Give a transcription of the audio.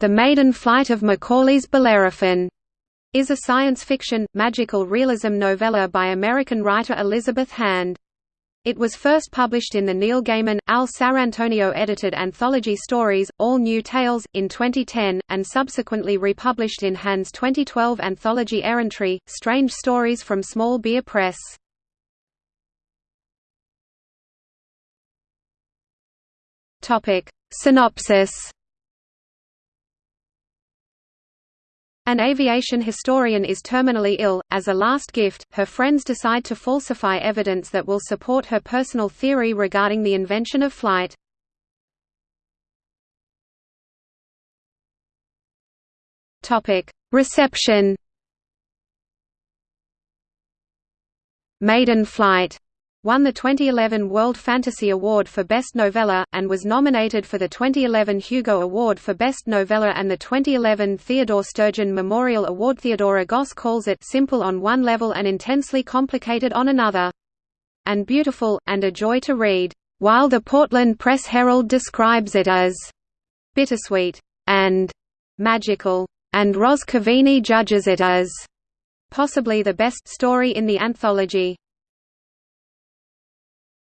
The Maiden Flight of McCauley's Bellerophon is a science fiction, magical realism novella by American writer Elizabeth Hand. It was first published in the Neil Gaiman, Al Sarrantonio edited anthology Stories, All New Tales, in 2010, and subsequently republished in Hand's 2012 anthology Errantry, Strange Stories from Small Beer Press. Synopsis An aviation historian is terminally ill. As a last gift, her friends decide to falsify evidence that will support her personal theory regarding the invention of flight. Topic: Reception. Maiden Flight won the 2011 World Fantasy Award for Best Novella, and was nominated for the 2011 Hugo Award for Best Novella and the 2011 Theodore Sturgeon Memorial Award. Theodora Goss calls it simple on one level and intensely complicated on another. And beautiful, and a joy to read, while the Portland Press Herald describes it as bittersweet and magical, and Ros Cavini judges it as possibly the best story in the anthology.